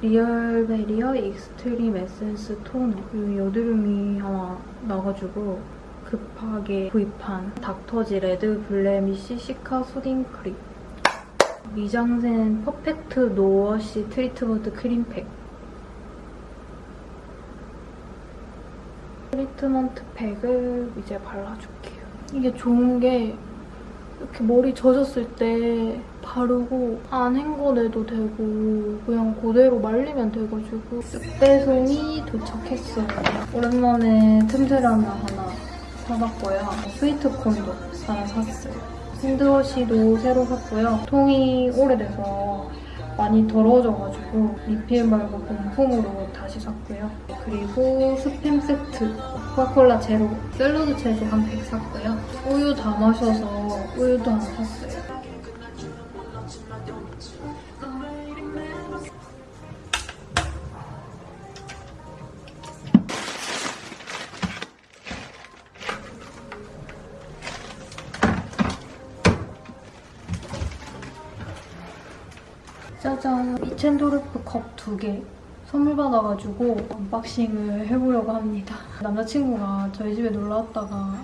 리얼 베리어 Extreme Essence Toner 그리고 여드름이 하나 나가지고 급하게 구입한 닥터지 Red Blemish Cica Soothing Cream 미장센 Perfect No-wash Treatment 크림팩 treatment 팩을 이제 발라줄게요. 이게 좋은 게 이렇게 머리 젖었을 때 바르고 안 헹궈내도 되고 그냥 그대로 말리면 돼가지고 쓱배송이 도착했어요. 오랜만에 틈새라면 하나 사봤고요. 스위트콘도 하나 샀어요. 핸드워시도 새로 샀고요. 통이 오래돼서 많이 더러워져가지고 리필 말고 본품으로 다시 샀고요. 그리고 스팸 세트, 코카콜라 제로, 샐러드 채소 한 100 샀고요. 우유 다 마셔서 우유도 하나 샀어요. 이첸도르프 컵두개 선물 받아가지고 unboxing을 해보려고 합니다. 남자친구가 저희 집에 놀러 왔다가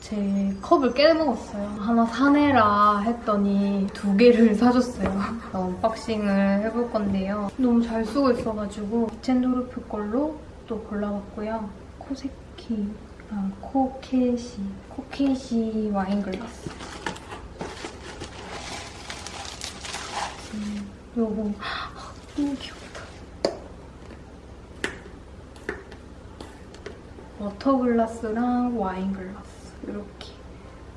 제 컵을 깨먹었어요. 하나 사내라 했더니 두 개를 사줬어요. unboxing을 해볼 건데요. 너무 잘 쓰고 있어가지고 이첸도르프 걸로 또 골라봤고요. 코세키, 아, 코케시, 코케시 wine glass. 음, 요거 너무 귀엽다. water glass랑 wine glass 이렇게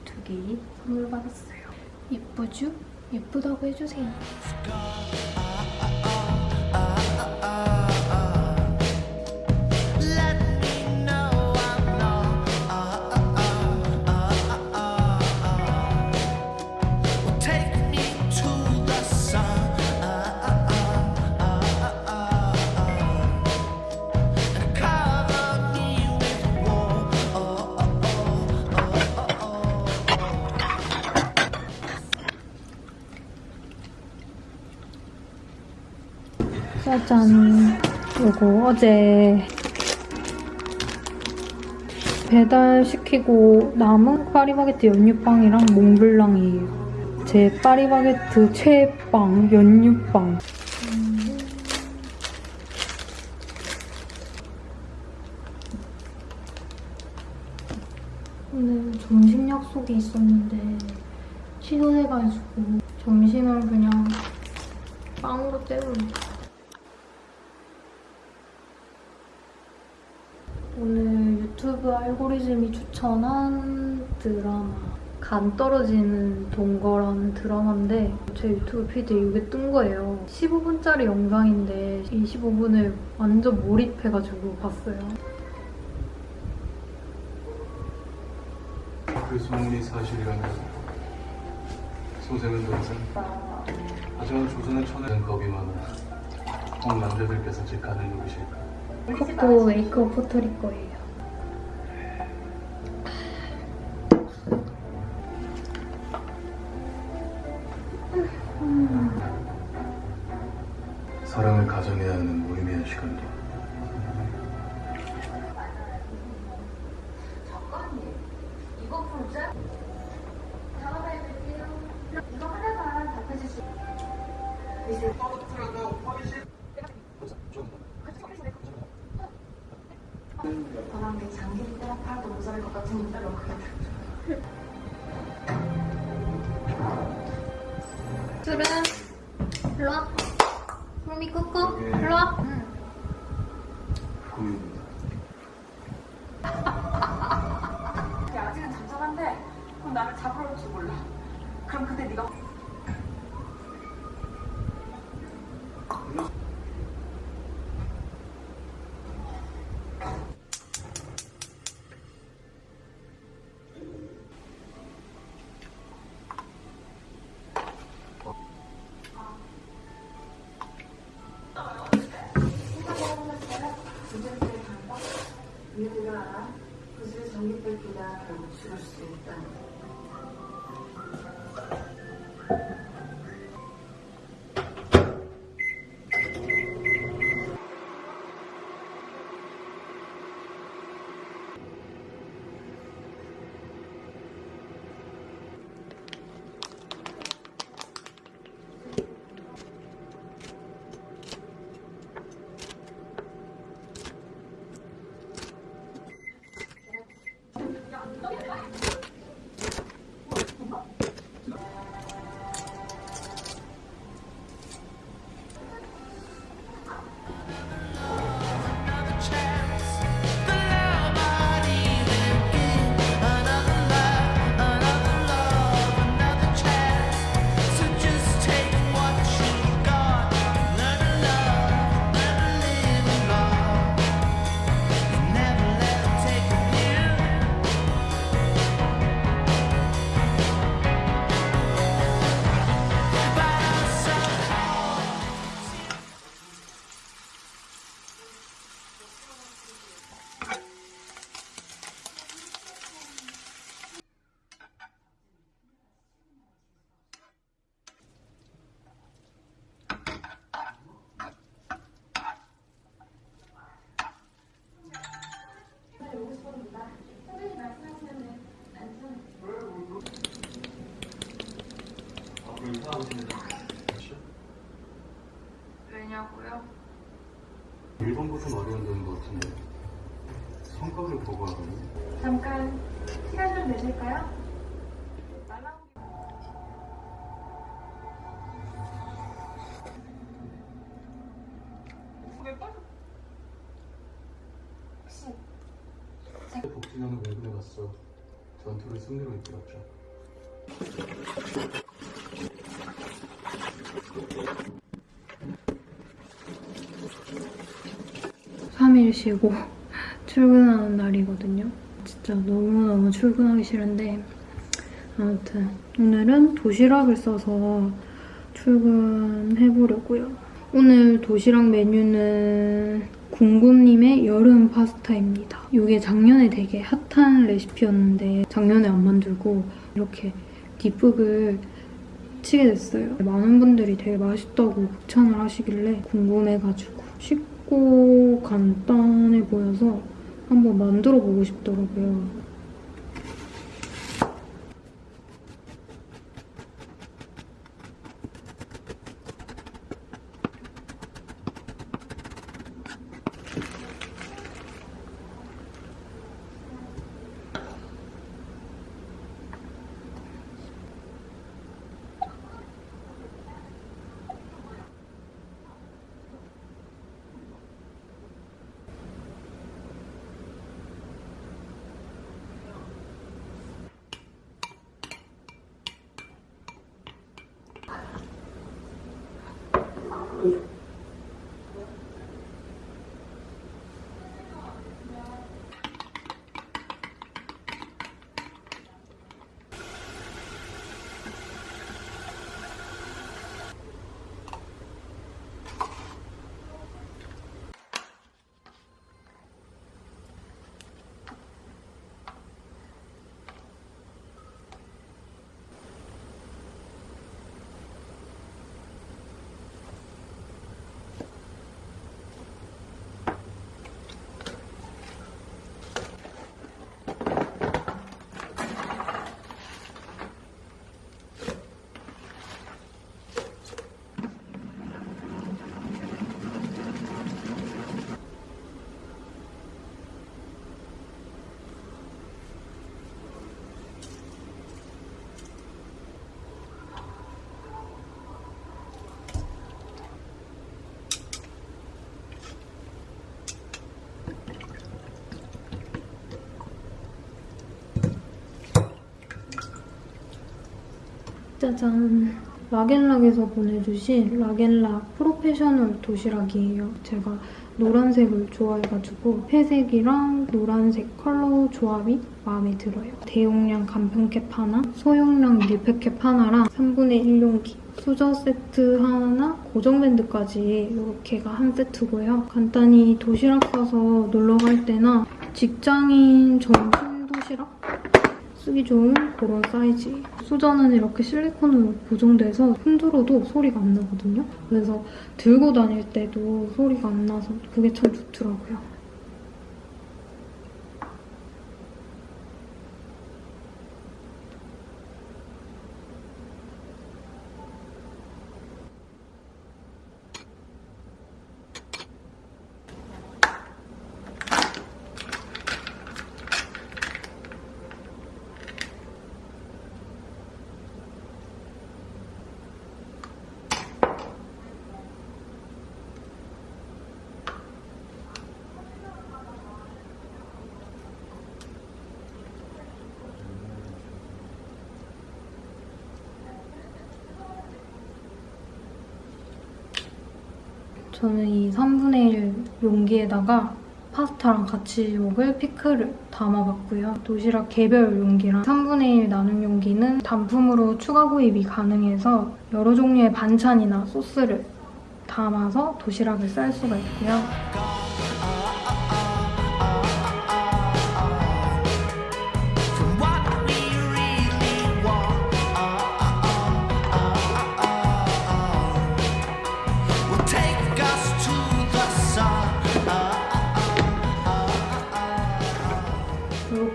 두 개 선물 받았어요. 예쁘죠? 예쁘다고 해주세요. 짜잔. 요거 어제 배달시키고 남은 파리바게뜨 연유빵이랑 몽블랑이에요. 제 파리바게뜨 최애빵, 연유빵. 오늘 점심 약속이 있었는데 취소해가지고 점심을 그냥 빵으로 때우려 오늘 유튜브 알고리즘이 추천한 드라마 간 떨어지는 동거라는 드라마인데 제 유튜브 피드에 이게 뜬 거예요. 15분짜리 영상인데 이 15분을 완전 몰입해가지고 봤어요. 그 소문이 사실이라면 소생은 동생 하지만 조선의 천에는 겁이 많아 홍 남자들께서 제 간을 누르실까 그것도 메이크업 포털일 거예요. 1번부터 어려운 점인 것 같은데 성격을 보고 하거든요. 잠깐 시간 좀 되실까요? 복진영은 왜 그래갔어? 전투를 승리로 이끌었죠. 3일 쉬고 출근하는 날이거든요. 진짜 너무너무 출근하기 싫은데 아무튼 오늘은 도시락을 싸서 출근해보려고요. 오늘 도시락 메뉴는 궁금님의 여름 파스타입니다. 이게 작년에 되게 핫한 레시피였는데 작년에 안 만들고 이렇게 뒷북을 치게 됐어요. 많은 분들이 되게 맛있다고 극찬을 하시길래 궁금해가지고 쉽 고 간단해 보여서 한번 만들어 보고 싶더라고요. 짜잔. 락앤락에서 보내주신 락앤락 프로페셔널 도시락이에요. 제가 노란색을 좋아해가지고 회색이랑 노란색 컬러 조합이 마음에 들어요. 대용량 간편캡 하나, 소용량 밀폐캡 하나랑 3분의 1용기, 수저 세트 하나, 고정밴드까지 이렇게가 한 세트고요. 간단히 도시락 싸서 놀러 갈 때나 직장인 점심 도시락 쓰기 좋은 그런 사이즈예요. 수저는 이렇게 실리콘으로 고정돼서 흔들어도 소리가 안 나거든요. 그래서 들고 다닐 때도 소리가 안 나서 그게 참 좋더라고요. 저는 이 3분의 1 용기에다가 파스타랑 같이 먹을 피클을 담아봤고요. 도시락 개별 용기랑 3분의 1 나눔 용기는 단품으로 추가 구입이 가능해서 여러 종류의 반찬이나 소스를 담아서 도시락을 쌀 수가 있고요.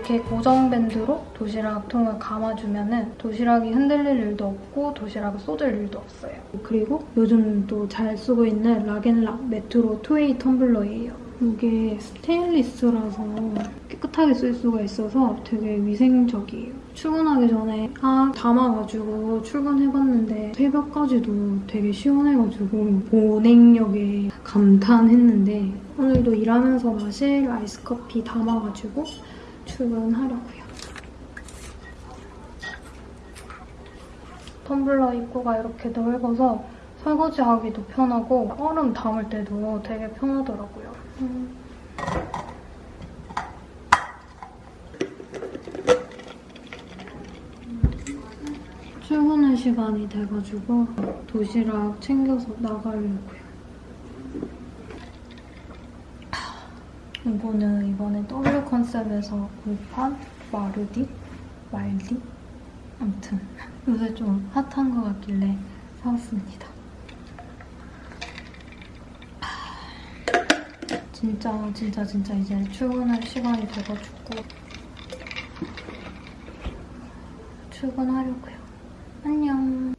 이렇게 권 고정 밴드로 도시락 통을 감아주면 은 도시락이 흔들릴 일도 없고 도시락을 쏟을 일도 없어요. 그리고 요즘 또 잘 쓰고 있는 락앤락 Metro Two-way 텀블러예요. 이게 스테인리스라서 깨끗하게 쓸 수가 있어서 되게 위생적이에요. 출근하기 전에 아 담아가지고 출근해봤는데 새벽까지도 되게 시원해가지고 보냉력에 감탄했는데 오늘도 일하면서 마실 아이스커피 담아가지고 출근하려고요. 텀블러 입구가 이렇게 넓어서 설거지하기도 편하고 얼음 담을 때도 되게 편하더라고요. 음. 출근할 시간이 돼가지고 도시락 챙겨서 나가려고요. 이거는 이번에 W 컨셉에서 구입한 마르디? 말디? 아무튼 요새 좀 핫한 것 같길래 사왔습니다. 진짜 진짜 진짜 이제 출근할 시간이 돼가지고 출근하려고요. 안녕.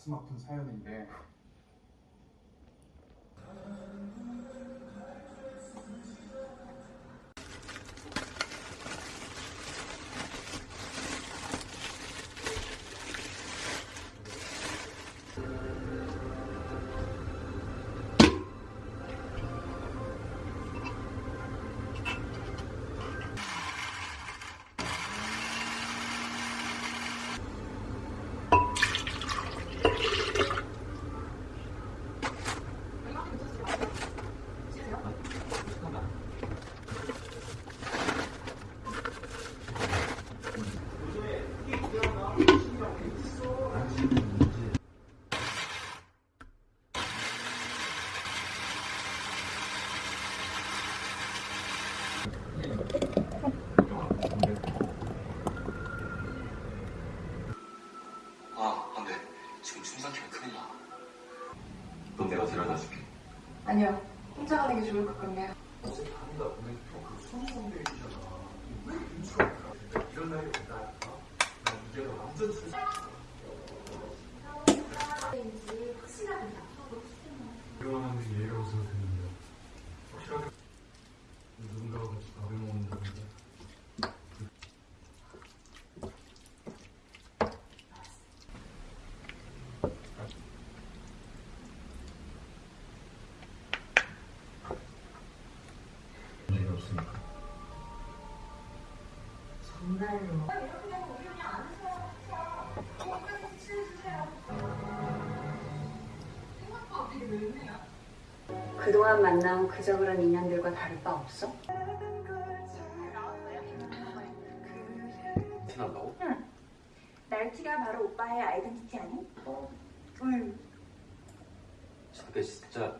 가슴 아픈 사연인데 아니요. 혼자 가는 게 좋을 것 같네요. 어제 다니다 보면 또그 수험생들 있잖아. 왜 눈치가 없더라. 이런 날이 온다니까. 난 이게 완전 출 그러면 예를 웃어도 되는데. 혹시라도 누군가가 같이 밥을 먹는다면 그동안 만나온 그저그런 인연들과 다를 바 없어? 날티가 바로 오빠의 아이덴티티 아니? 어. 응. 저게 진짜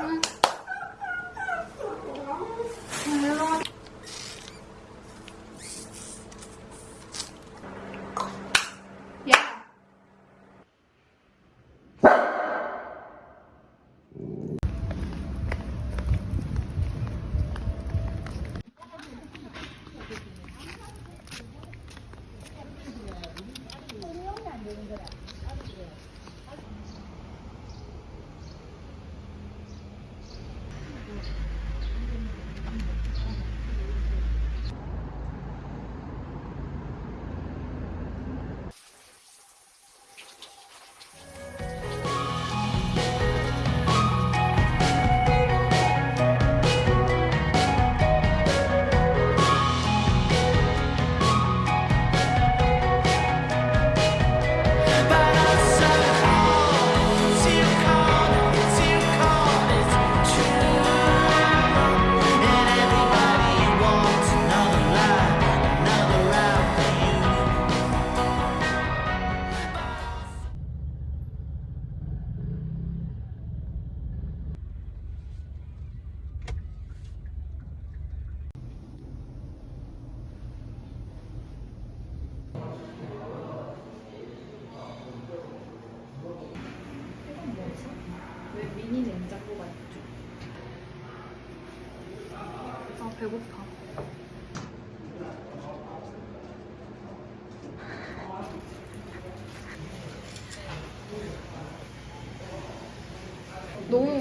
Come on.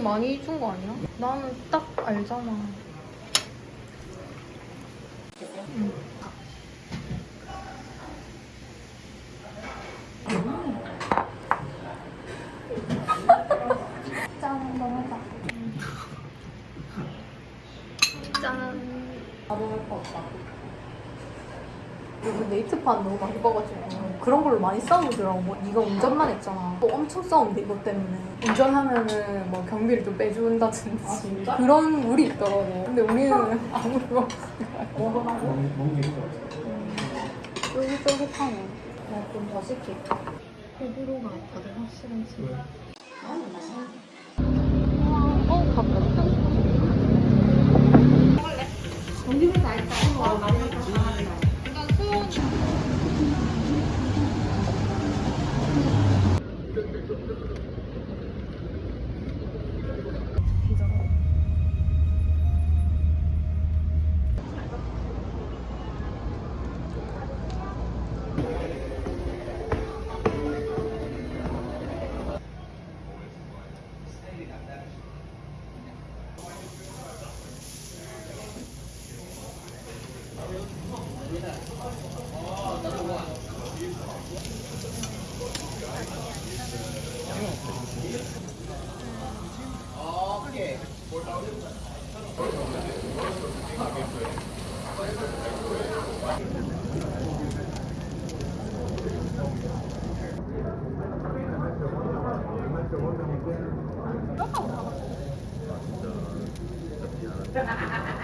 많이 준 거 아니야? 나는 딱 알잖아. 응. 짠, 한번 하자. 짠. 바로 할것 같다. 요즘 네이트판 너무 많이 봐가지고 그런 걸로 많이 싸우더라고. 뭐 네가 운전만 했잖아. 또 엄청 싸운대 이것 때문에. 운전하면은 뭐 경비를 좀 빼준다든지 그런 룰이 있더라고. 근데 우리는 아무런 먹어봐서 먹는 게. 쫄깃쫄깃하네. 그냥 좀더 시킬게. 호불호가 다들 확실하지. 왜? Ha ha ha ha!